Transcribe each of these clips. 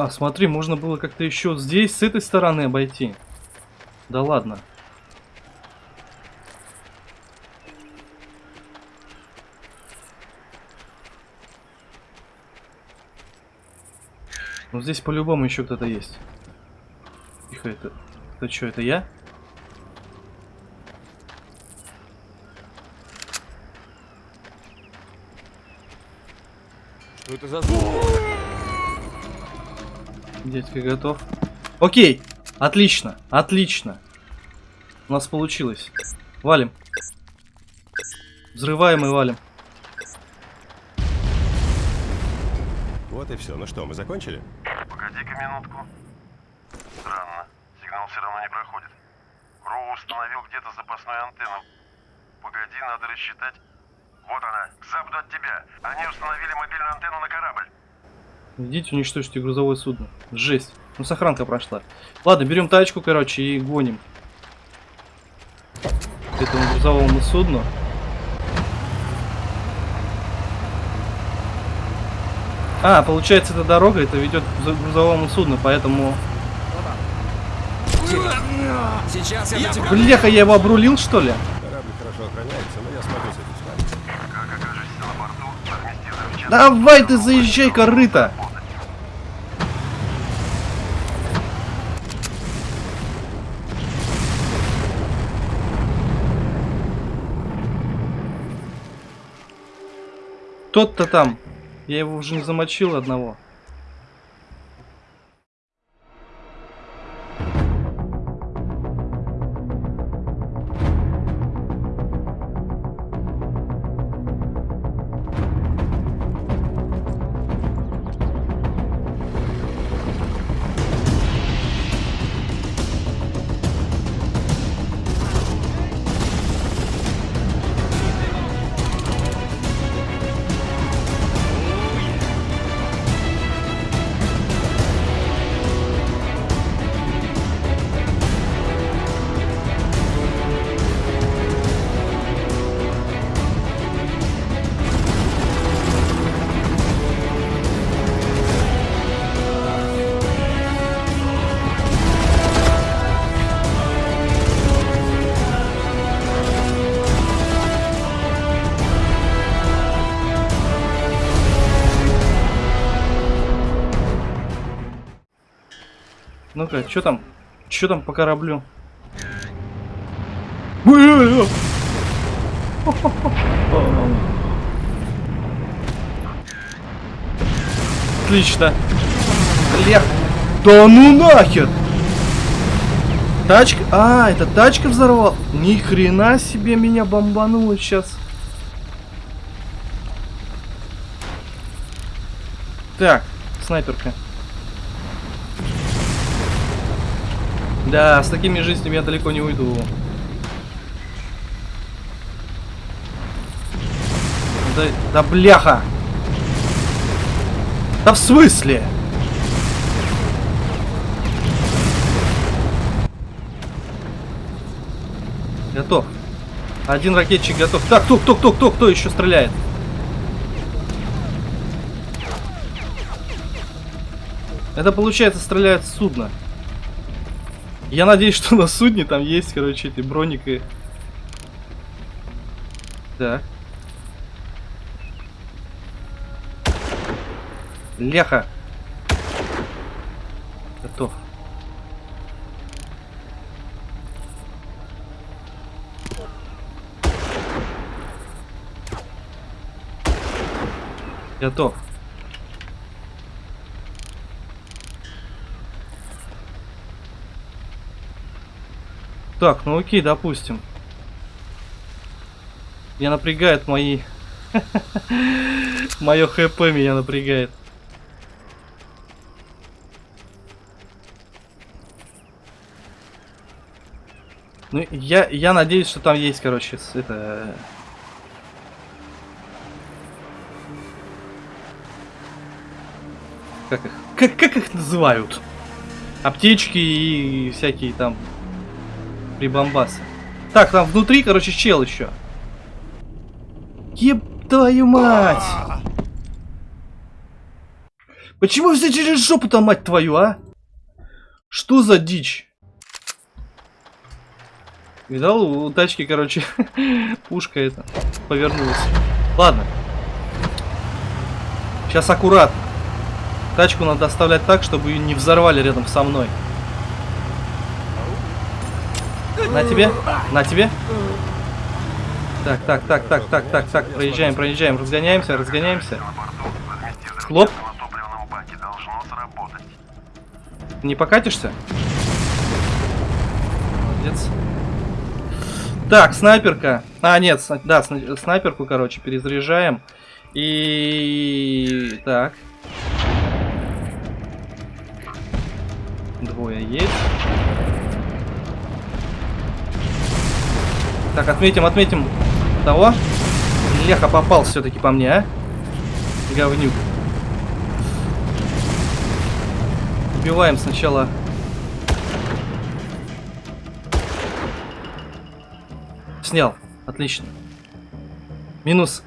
А, смотри, можно было как-то еще здесь, с этой стороны обойти. Да ладно. Ну здесь по-любому еще кто-то есть. Тихо, это... Это что, это я? Что это за звук? Дядька готов. Окей, отлично, отлично. У нас получилось. Валим. Взрываем и валим. Вот и все. Ну что, мы закончили? Погоди-ка минутку. Странно. Сигнал все равно не проходит. Кроу установил где-то запасную антенну. Погоди, надо рассчитать. Вот она, к западу от тебя. Они установили мобильную антенну на корабль. Идите уничтожьте грузовое судно. Жесть. Ну сохранка прошла. Ладно, берем тачку, короче, и гоним. К этому грузовому судну. А, получается, эта дорога, это ведет к грузо- грузовому судну, поэтому... Сейчас я тебя... Бляха, я его обрулил, что ли? Корабль хорошо охраняется, но я смогу с этим справиться. Давай ты заезжай, корыто! Тот-то там. Я его уже не замочил одного. Ну-ка, что там? Что там по кораблю? Отлично. Лех. Да ну нахер! Тачка... А, это тачка взорвала? Ни хрена себе меня бомбануло сейчас. Так, снайперка. Да, с такими жизнями я далеко не уйду. Да, да бляха! Да в смысле? Готов. Один ракетчик готов. Так, кто, кто, кто, кто, кто еще стреляет? Это получается стреляет с судна. Я надеюсь, что на судне там есть, короче, эти броники. Так. Леха. Готов. Готов. Так, ну окей, допустим. Меня напрягает мои... Мое хп меня напрягает. Ну, я, я надеюсь, что там есть, короче, это... Как их? Как, как их называют? Аптечки и всякие там прибамбасы. Так, там внутри, короче, чел еще. Еб твою мать! Почему все через жопу-то, мать твою, а? Что за дичь? Видал, у тачки, короче, пушка это повернулась. Ладно. Сейчас аккуратно. Тачку надо оставлять так, чтобы ее не взорвали рядом со мной. На тебе, на тебе. Так, так, так, так, так, так, так, проезжаем, проезжаем, разгоняемся, разгоняемся. Хлоп. Не покатишься? Молодец. Так, снайперка. А, нет, сна- да, сна- снайперку, короче, перезаряжаем. И... Так. Двое есть. Так, отметим, отметим того. Леха попал все-таки по мне, а? Говнюк. Убиваем сначала. Снял. Отлично. Минус.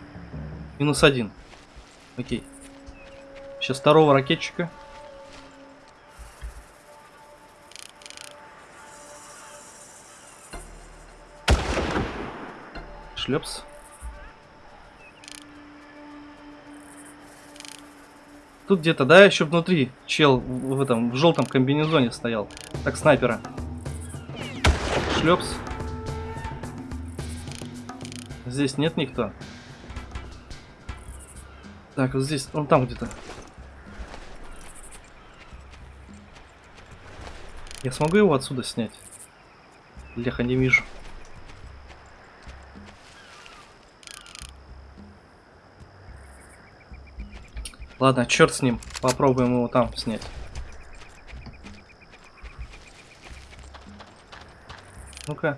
Минус один. Окей. Сейчас второго ракетчика. Шлепс. Тут где-то, да, еще внутри чел в этом, в желтом комбинезоне стоял. Так, снайпера. Шлепс. Здесь нет никто. Так, вот здесь, он там где-то. Я смогу его отсюда снять? Леха, не вижу. Ладно, черт с ним. Попробуем его там снять. Ну-ка.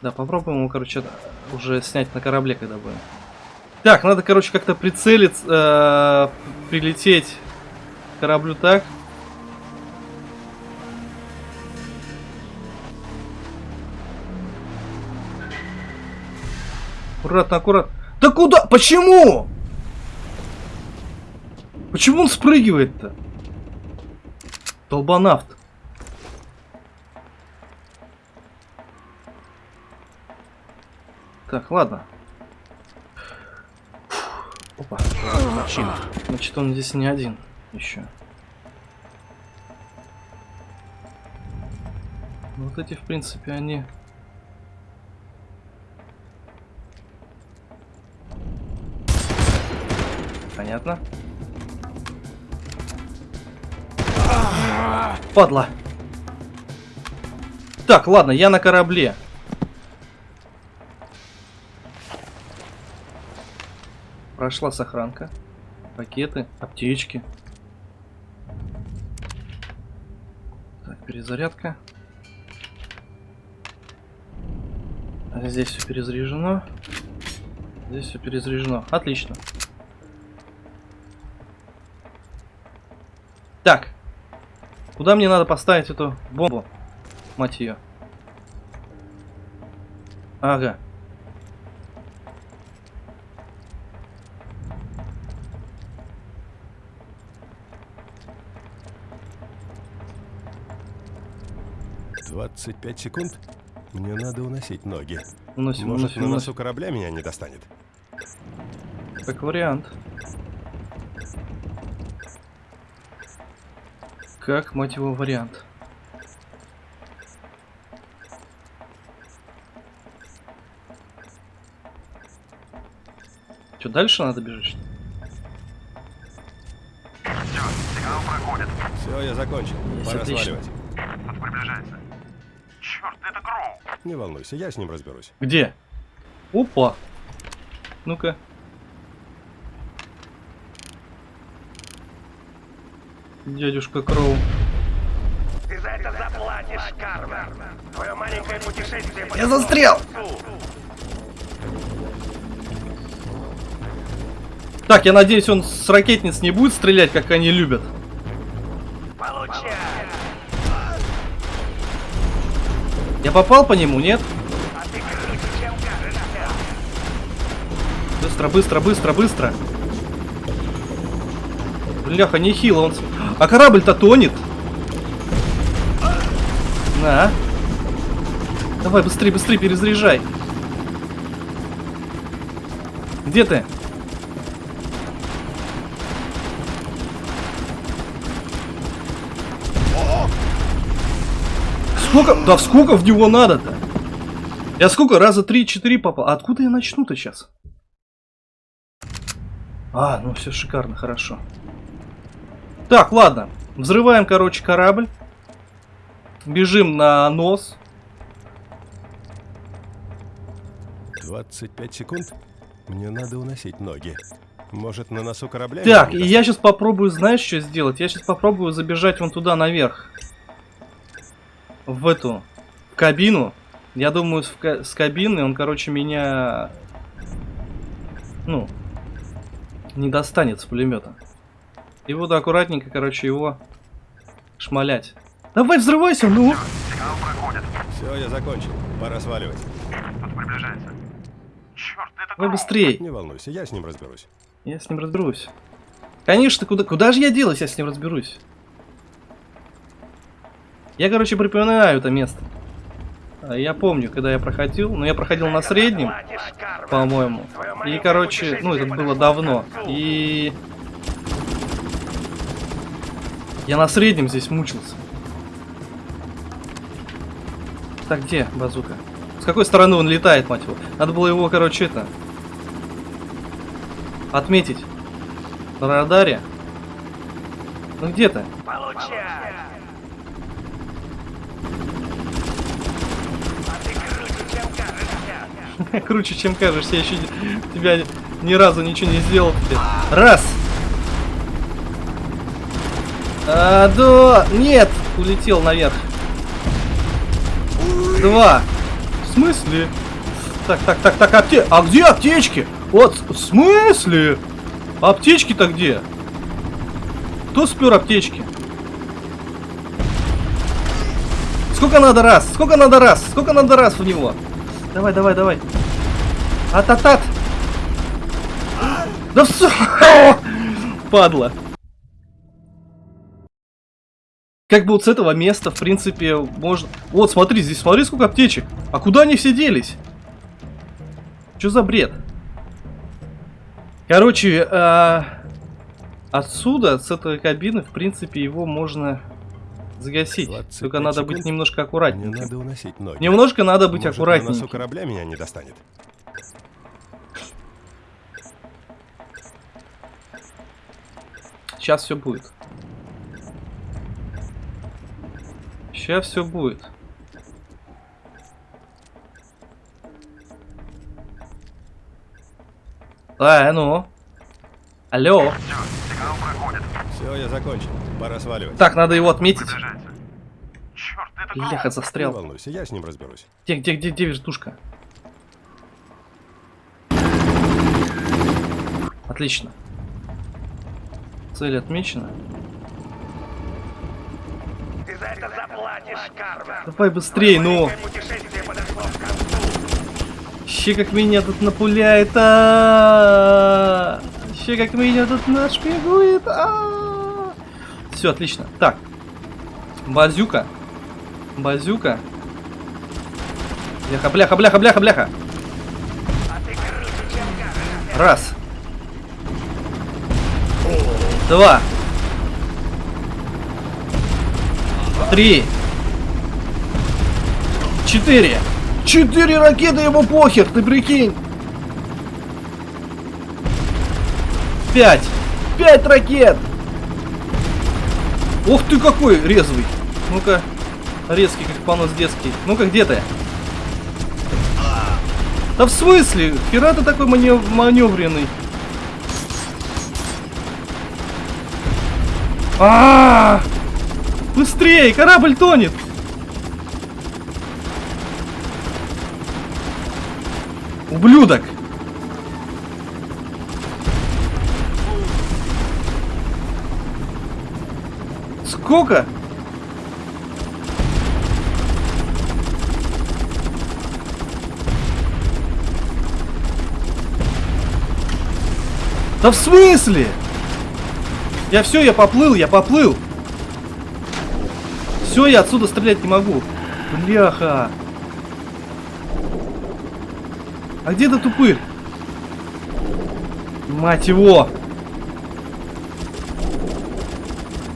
Да, попробуем его, короче, уже снять на корабле, когда будем. Так, надо, короче, как-то прицелиться, э, прилететь к кораблю так. Аккуратно, аккуратно. Да куда? Почему? Почему он спрыгивает-то? Долбанавт. Так, ладно. Опа. Мужчина. Значит, он здесь не один еще. Вот эти, в принципе, они... Понятно. Падла. Так, ладно, я на корабле. Прошла сохранка. Пакеты, аптечки. Так, перезарядка. Здесь все перезаряжено. Здесь все перезаряжено. Отлично. Так. Куда мне надо поставить эту бомбу? Мать ее. Ага. — 25 секунд? Мне надо уносить ноги. Уносим, Может, уносим, на носу корабля меня не достанет? Как вариант. Как, мать его, вариант. Что, дальше надо бежать? Все, сигнал проходит. Все, я закончил. Есть, Пора отлично. сваливать. Кто-то приближается. Черт, это Гроу. Не волнуйся, я с ним разберусь. Где? Опа. Ну-ка. Дядюшка Кроу. Ты за это заплатишь, Карвер. Твое маленькое путешествие Я застрял! Так, я надеюсь, он с ракетниц не будет стрелять, как они любят. Получай. Я попал по нему, нет? А. Быстро, быстро, быстро, быстро. Бляха, нехило он... А корабль-то тонет. На. Давай, быстрее, быстрее, перезаряжай. Где ты? Сколько? Да сколько в него надо-то? Я сколько? Раза три-четыре попал. А откуда я начну-то сейчас? А, ну все шикарно, хорошо. Так, ладно. Взрываем, короче, корабль. Бежим на нос. 25 секунд. Мне надо уносить ноги. Может, на носу корабля? Так, и я сейчас попробую, знаешь, что сделать? Я сейчас попробую забежать вон туда наверх. В эту в кабину. Я думаю, с, с кабины он, короче, меня... Ну, не достанет с пулемета. И буду аккуратненько, короче, его шмалять. Давай, взрывайся, ну! Сигнал проходит. Все, я закончил. Пора сваливать. Тут приближается. Черт, это Давай Кроу. быстрей. Не волнуйся, я с ним разберусь. Я с ним разберусь. Конечно, куда, куда же я делась, я с ним разберусь? Я, короче, припоминаю это место. А, Я помню, когда я проходил, но я проходил на среднем, по-моему. И, короче, ну, это было давно. И... Я на среднем здесь мучился. Так, где базука? С какой стороны он летает, мать его? Надо было его, короче, это... Отметить. На радаре. Ну где ты? Круче, чем кажешься. Я еще тебя ни разу ничего не сделал тебе. Раз. А, да, нет, улетел наверх. Два. В смысле? Так, так, так, так, апте... А где аптечки? Вот, в смысле? Аптечки-то где? Кто спер аптечки? Сколько надо раз? Сколько надо раз? Сколько надо раз в него? Давай, давай, давай. Ататат. Да все. Падла. Как бы вот с этого места, в принципе, можно... Вот, смотри, здесь смотри, сколько аптечек. А куда они все делись? Что за бред? Короче, а, отсюда, с этой кабины, в принципе, его можно загасить. 25 Только надо быть секунд. немножко Мне аккуратненьким. надо уносить ноги. Немножко надо быть Может, на корабля меня не достанет. Сейчас все будет. Сейчас все будет. А, ну. Алло. Все, сигнал проходит. Все, я закончил. Пора сваливать. Так, надо его отметить. Черт, это Кроу. Бляха, Не застрял. волнуйся, я с ним разберусь. Где, где, где, где вертушка? Отлично. Цель отмечена. Ты за это заплатишь, Карвер. Давай быстрей, ну. Ще как меня тут напуляет, а Ще как меня тут нашпигует, а Все, отлично. Так. Базюка. Базюка. Бляха, бляха, бляха, бляха, бляха. Раз. Два. Три. Четыре. Четыре ракеты, ему похер, ты прикинь. Пять. Пять ракет. Ух ты какой резвый. Ну-ка. Резкий, как понос детский. Ну-ка, где ты? Да в смысле? Хера ты такой манев- маневренный? А, Быстрее, корабль тонет! Ублюдок! Сколько? Да в смысле? Я все, я поплыл, я поплыл. Все, я отсюда стрелять не могу. Бляха. А где этот тупырь? Мать его.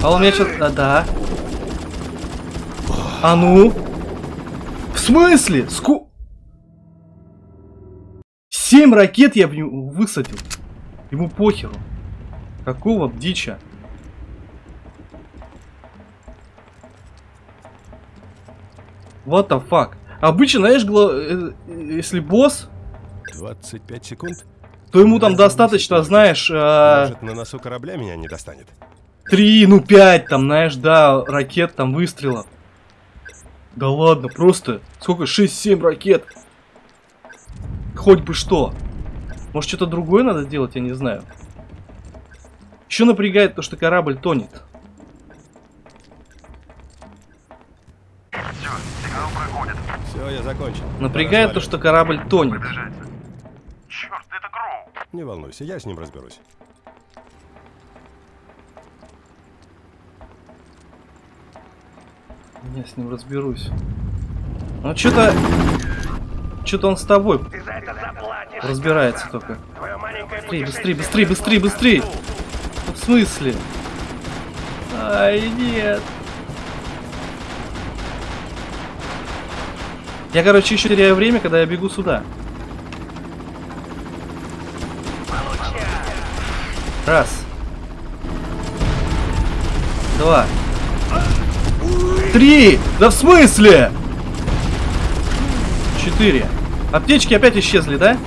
А он меня сейчас... А, да. А ну? В смысле? Ску... Семь ракет я в него высадил. Ему похеру. Какого дича? What the fuck? Обычно, знаешь, э, э, если босс, 25 секунд? то ему там достаточно, знаешь, э, Может, на носу корабля меня не достанет? три, ну пять, там, знаешь, да, ракет, там, выстрелов. Да ладно, просто, сколько, 6-7 ракет. Хоть бы что. Может, что-то другое надо делать, я не знаю. Еще напрягает то, что корабль тонет. Все, сигнал проходит. Все, я закончил. Напрягает то, Пора что корабль тонет. Приближается. Черт, это Кроу. сваливать. Не волнуйся, я с ним разберусь. Я с ним разберусь. Ну, что-то... Что-то он с тобой разбирается только. Быстрее, быстрее, быстрее, быстрее, быстрее! Ну, в смысле? Ай, нет. Я, короче, еще теряю время, когда я бегу сюда. Раз. Два. Три! Да в смысле? Четыре. Аптечки опять исчезли, да?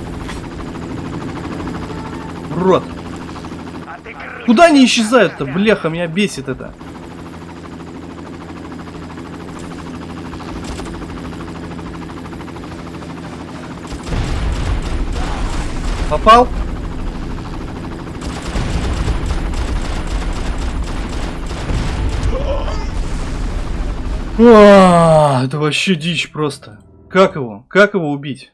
Рот. Куда они исчезают-то? Бляха, меня бесит это. Попал? А, это вообще дичь просто. Как его? Как его убить?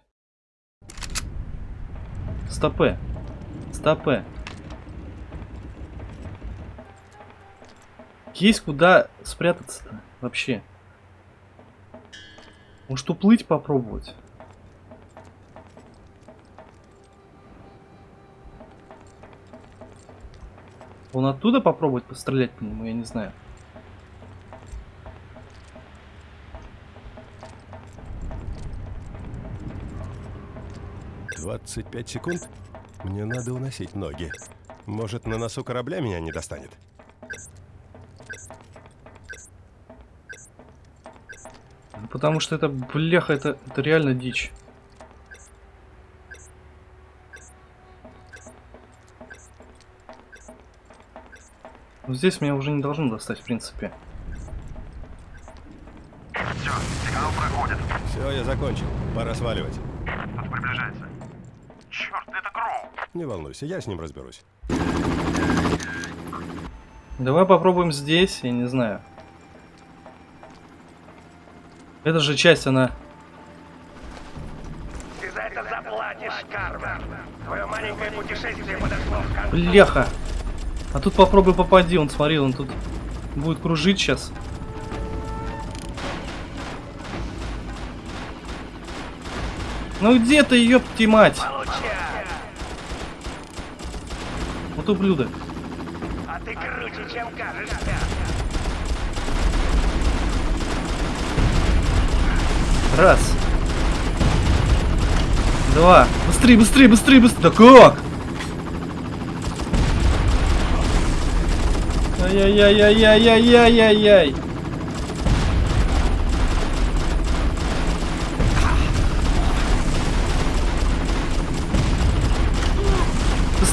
Стопе. Стопе. Есть куда спрятаться-то вообще? Может уплыть попробовать? Он оттуда попробовать пострелять по нему, я не знаю. Двадцать пять секунд? Мне надо уносить ноги. Может, на носу корабля меня не достанет? Потому что это, бляха, это, это реально дичь. Вот Здесь меня уже не должно достать, в принципе. Все, сигнал проходит. Все, я закончил. Пора сваливать. Тут приближается. Это. Не волнуйся, я с ним разберусь. Давай попробуем здесь, я не знаю. Эта же часть, она... Ты за это заплатишь, Карвер. Твое маленькое путешествие подошло к концу. Бляха! А тут попробуй попади, он смотри, он тут будет кружить сейчас. Ну где ты, ёпти мать? Получай. Вот ублюдок. А ты круче, чем кажешься. Раз. Два. Быстрее, быстрее, быстрее, быстрее. Да как? Ай-яй-яй-яй-яй-яй-яй-яй.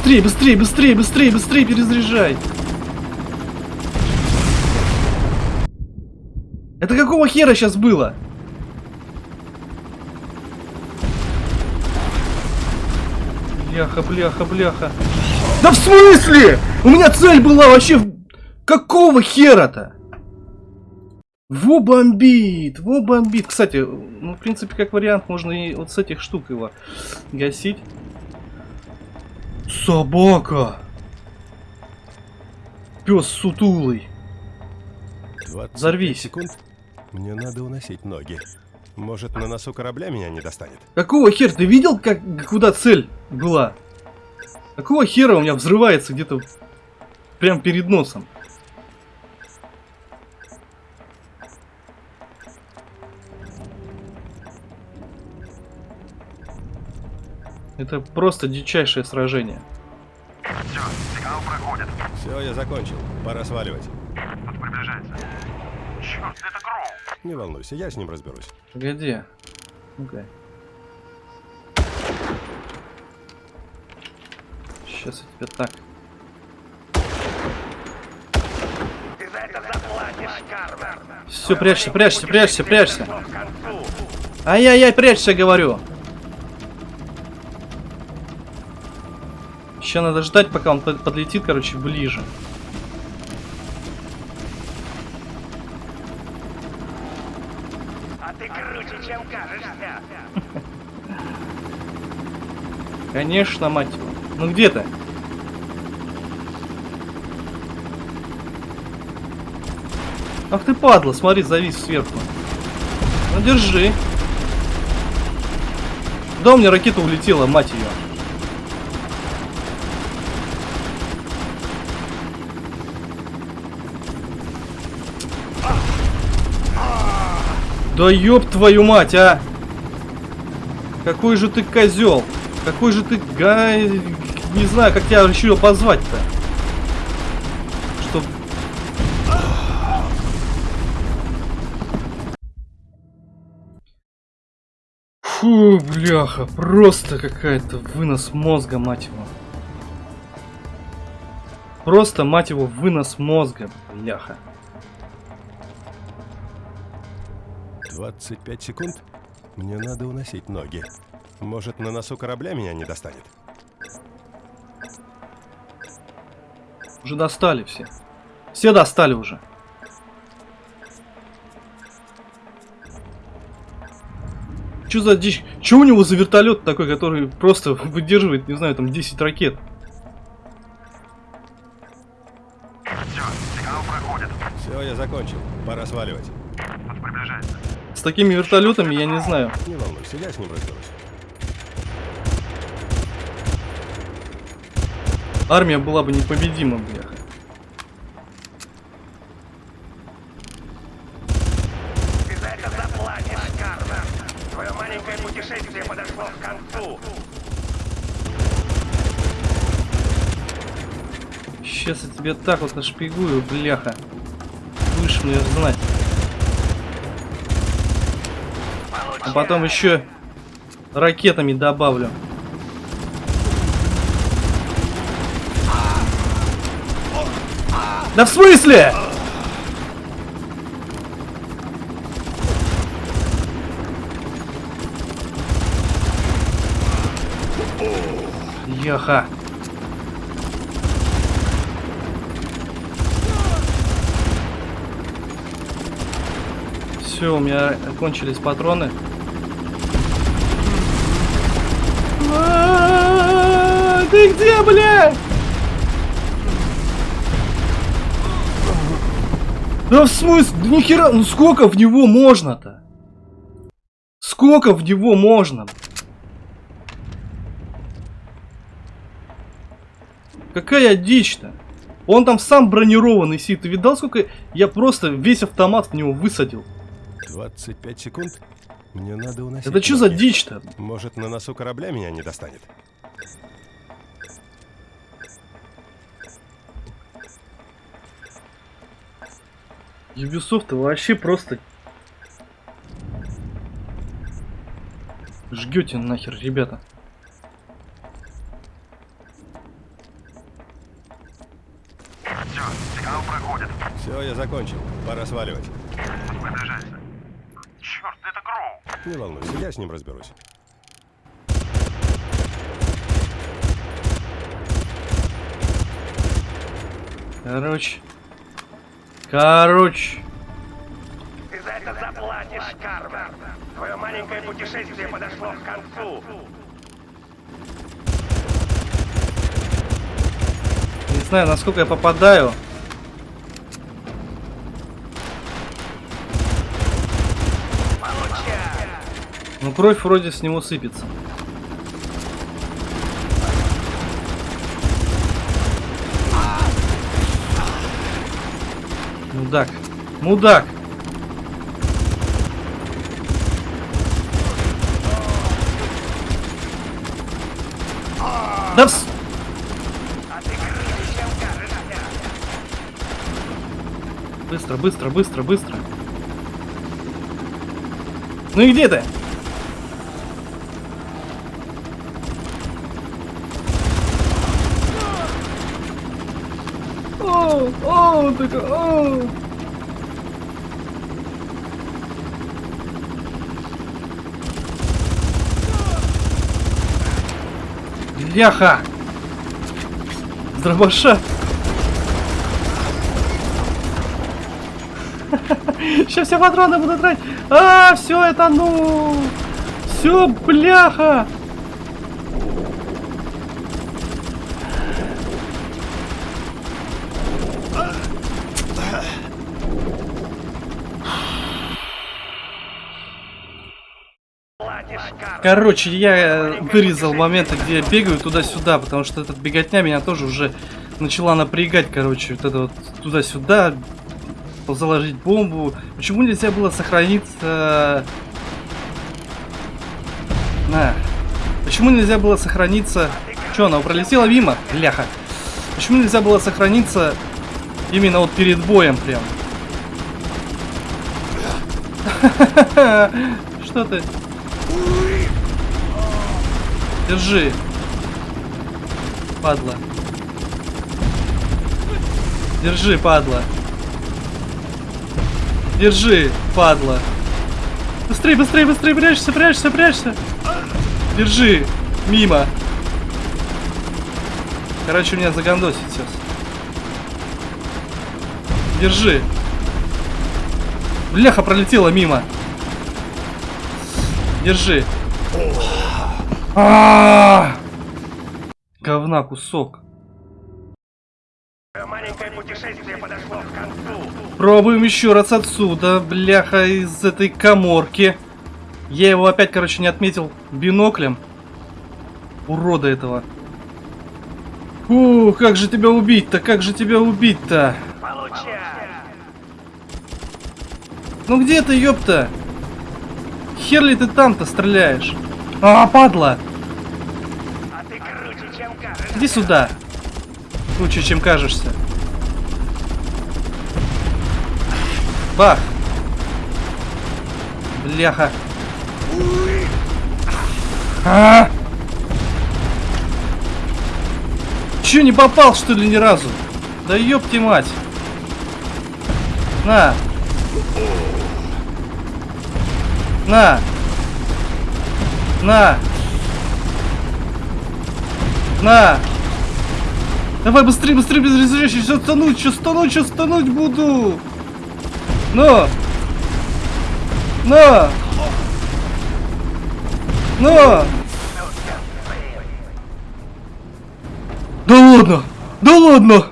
Быстрее, быстрее, быстрее, быстрее, быстрее перезаряжай. Это какого хера сейчас было? Бляха, бляха, бляха. Да в смысле? У меня цель была вообще... Какого хера-то? Во бомбит, во бомбит. Кстати, ну, в принципе, как вариант, можно и вот с этих штук его гасить. Собака. Пес сутулый. 25 Взорвись. секунд. Мне надо уносить ноги. Может, на носу корабля меня не достанет? Какого хера? Ты видел, как куда цель была? Какого хера у меня взрывается где-то прям перед носом? Это просто дичайшее сражение. Все, сигнал проходит. Все, я закончил. Пора сваливать. Тут приближается. Черт, это Кроу. Не волнуйся, я с ним разберусь. Погоди. Ну-ка. Сейчас я тебе так. Ты за это заплатишь, Карвер. Все, прячься, прячься, прячься, прячься. Ай-яй-яй, прячься, говорю. Еще надо ждать, пока он под- подлетит, короче, ближе. А ты круче, чем кажешься. Конечно, мать его. Ну где ты? Ах ты падла, смотри, завис сверху. Ну держи. Да у меня ракета улетела, мать ее. Да ёб твою мать, а! Какой же ты козел! Какой же ты га... Не знаю, как тебя решил позвать-то. Чтоб... Фу, бляха, просто какая-то вынос мозга, мать его. Просто, мать его, вынос мозга, бляха. 25 секунд. Мне надо уносить ноги. Может, на носу корабля меня не достанет? Уже достали все. Все достали уже. Что за дичь? Че у него за вертолет такой, который просто выдерживает, не знаю, там 10 ракет? Все, сигнал проходит. Все, я закончил. Пора сваливать. Такими вертолетами я не знаю. Не волнуйся, я с ним разберусь. Армия была бы непобедима, бляха. Ты за это заплатишь, Карвер. Твое маленькое путешествие подошло к концу. Сейчас я тебе так вот нашпигую, бляха. Будешь мне знать. А потом еще ракетами добавлю. Да в смысле? Яха. Все, у меня кончились патроны. Ты где, бля? Да в смысле? Да нихера, ну сколько в него можно-то? Сколько в него можно? Какая дичь-то? Он там сам бронированный сидит. Ты видал, сколько я просто весь автомат в него высадил? 25 секунд. Мне надо уносить Это что за дичь-то? Может, на носу корабля меня не достанет? Ubisoft вообще просто... Жгете нахер, ребята. Все, сигнал проходит. Все, я закончил. Пора сваливать. Тут приближается. Черт, это Кроу. Не волнуйся, я с ним разберусь. Короче. Короче. Ты за это заплатишь, Карвер. Твое маленькое путешествие подошло к концу. Не знаю, насколько я попадаю. Ну кровь вроде с него сыпется. Мудак. Мудак. Да вс... Быстро, быстро, быстро, быстро. Ну и где ты? О, о, он такой, о. Бляха! С дробаша! Сейчас все патроны буду тратить. А, все это ну. Все, бляха. Короче, я э, вырезал моменты, где я бегаю туда-сюда, потому что эта беготня меня тоже уже начала напрягать, короче, вот это вот туда-сюда, заложить бомбу. Почему нельзя было сохраниться... На. Почему нельзя было сохраниться... Че, она пролетела мимо? Бляха. Почему нельзя было сохраниться именно вот перед боем прям? Что ты? Держи. Падла. Держи, падла. Держи, падла. Быстрей, быстрей, быстрей, прячься, прячься, прячься. Держи. Мимо. Короче, меня загандосит сейчас. Держи. Бляха пролетела мимо. Держи. А! Говна кусок. Твое маленькое путешествие подошло к концу. Пробуем еще раз отсюда, бляха, из этой коморки. Я его опять, короче, не отметил биноклем. Урода этого. Фу, как же тебя убить-то, как же тебя убить-то? Получай. Ну где ты, ёпта? Хер ли ты там-то стреляешь? А, падла! А ты круче, чем. Иди сюда. Лучше, чем кажешься. Бах! Бляха. А! Че, не попал, что ли, ни разу? Да ёпти мать. На. На. На. На. Давай быстрее, быстрее, быстрее, сейчас тонуть, сейчас тонуть, сейчас тонуть буду. Но. На. На. Да ладно, да ладно.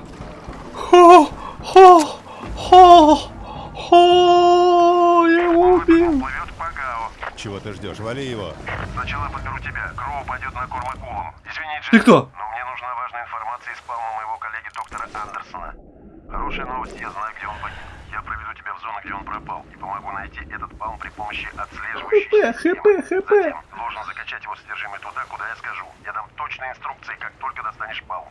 Ты ждешь? Вали его. Сначала подберу тебя. Кроу пойдет на корм акулам. Извини, Джек. Ты кто? Но мне нужна важная информация из спауна моего коллеги доктора Андерсона. Хорошая новость, я знаю, где он погиб. Я проведу тебя в зону, где он пропал, и помогу найти этот спаун при помощи отслеживающей ХП, системы. ХП, ХП. Затем должен закачать его содержимое туда, куда я скажу. Я дам точные инструкции, как только достанешь спаун.